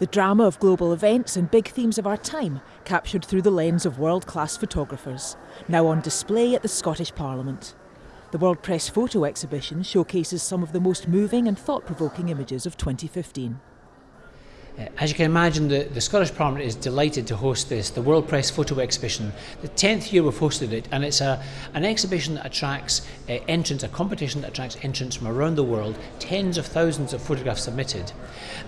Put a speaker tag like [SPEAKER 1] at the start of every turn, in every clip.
[SPEAKER 1] The drama of global events and big themes of our time, captured through the lens of world class photographers, now on display at the Scottish Parliament. The World Press Photo Exhibition showcases some of the most moving and thought provoking images of 2015.
[SPEAKER 2] Uh, as you can imagine, the, the Scottish Parliament is delighted to host this, the World Press Photo Exhibition. The 10th year we've hosted it, and it's a, an exhibition that attracts uh, entrants, a competition that attracts entrants from around the world, tens of thousands of photographs submitted.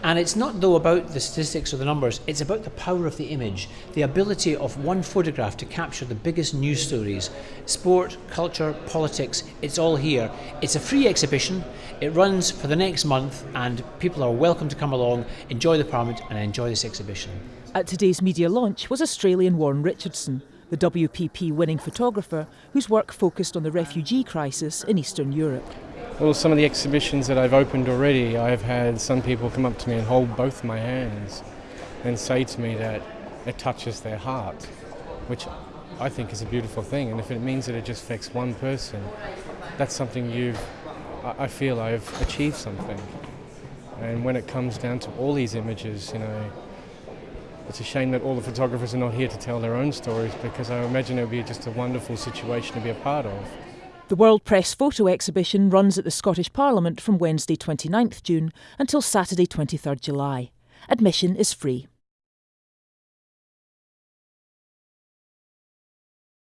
[SPEAKER 2] And it's not, though, about the statistics or the numbers, it's about the power of the image, the ability of one photograph to capture the biggest news stories. Sport, culture, politics, it's all here. It's a free exhibition, it runs for the next month, and people are welcome to come along, enjoy the Parliament and enjoy this exhibition.
[SPEAKER 1] At today's media launch was Australian Warren Richardson, the WPP winning photographer whose work focused on the refugee crisis in Eastern Europe.
[SPEAKER 3] Well, some of the exhibitions that I've opened already, I've had some people come up to me and hold both my hands and say to me that it touches their heart, which I think is a beautiful thing. And if it means that it just affects one person, that's something you've, I feel I've achieved something. And when it comes down to all these images, you know, it's a shame that all the photographers are not here to tell their own stories because I imagine it would be just a wonderful situation to be a part of.
[SPEAKER 1] The World Press Photo Exhibition runs at the Scottish Parliament from Wednesday 29th June until Saturday 23rd July. Admission is free.